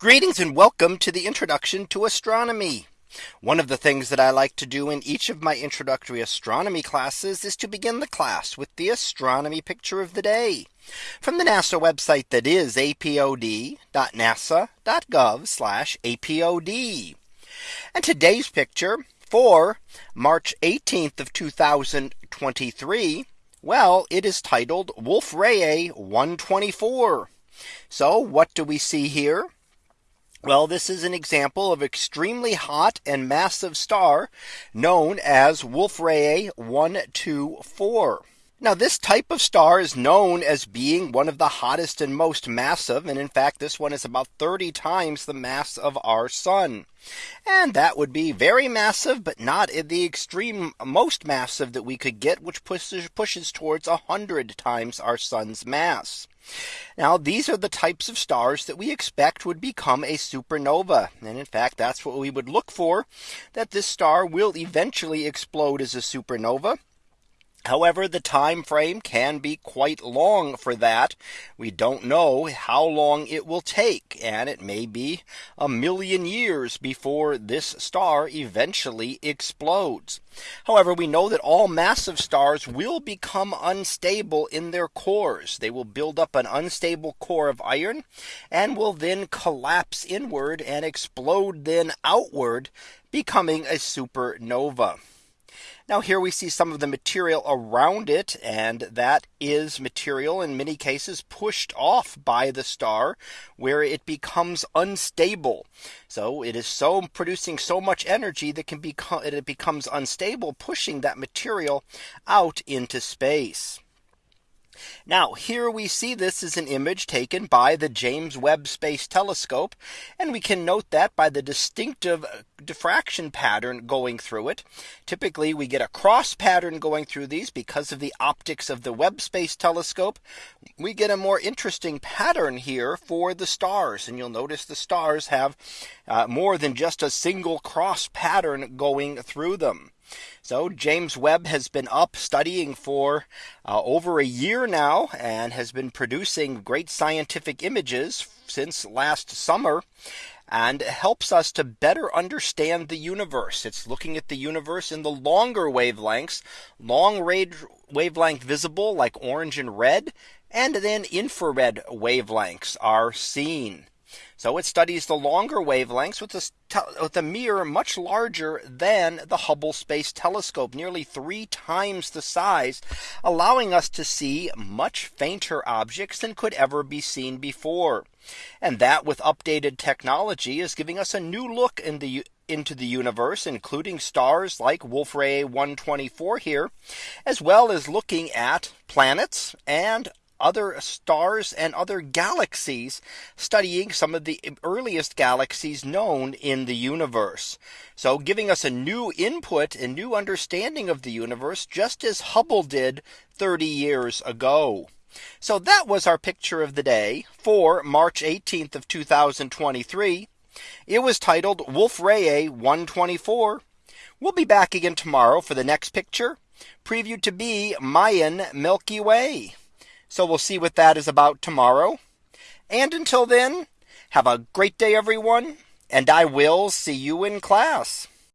Greetings and welcome to the introduction to astronomy. One of the things that I like to do in each of my introductory astronomy classes is to begin the class with the astronomy picture of the day from the NASA website that is apod.nasa.gov apod. And today's picture for March 18th of 2023. Well, it is titled Wolf-Rayet 124. So what do we see here? Well, this is an example of extremely hot and massive star known as Wolf-Rayet 124. Now this type of star is known as being one of the hottest and most massive. And in fact, this one is about 30 times the mass of our sun. And that would be very massive, but not the extreme most massive that we could get, which pushes pushes towards 100 times our sun's mass. Now these are the types of stars that we expect would become a supernova. And in fact, that's what we would look for that this star will eventually explode as a supernova. However, the time frame can be quite long for that. We don't know how long it will take. And it may be a million years before this star eventually explodes. However, we know that all massive stars will become unstable in their cores. They will build up an unstable core of iron and will then collapse inward and explode then outward, becoming a supernova. Now here we see some of the material around it and that is material in many cases pushed off by the star where it becomes unstable. So it is so producing so much energy that can become it becomes unstable pushing that material out into space. Now here we see this is an image taken by the James Webb Space Telescope. And we can note that by the distinctive diffraction pattern going through it. Typically we get a cross pattern going through these because of the optics of the Webb Space Telescope. We get a more interesting pattern here for the stars. And you'll notice the stars have uh, more than just a single cross pattern going through them. So James Webb has been up studying for uh, over a year now and has been producing great scientific images since last summer and helps us to better understand the universe. It's looking at the universe in the longer wavelengths, long range wavelength visible like orange and red, and then infrared wavelengths are seen. So it studies the longer wavelengths with a, with a mirror much larger than the Hubble Space Telescope, nearly three times the size, allowing us to see much fainter objects than could ever be seen before. And that with updated technology is giving us a new look in the into the universe, including stars like Wolf-Rayet 124 here, as well as looking at planets and other stars and other galaxies studying some of the earliest galaxies known in the universe. So giving us a new input and new understanding of the universe, just as Hubble did 30 years ago. So that was our picture of the day for March 18th of 2023. It was titled Wolf-Rayet 124. We'll be back again tomorrow for the next picture previewed to be Mayan Milky Way. So we'll see what that is about tomorrow. And until then, have a great day, everyone. And I will see you in class.